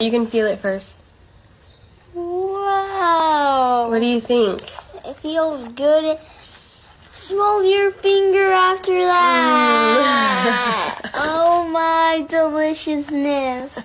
You can feel it first. Wow. What do you think? It feels good. Smell your finger after that. Mm. oh my deliciousness.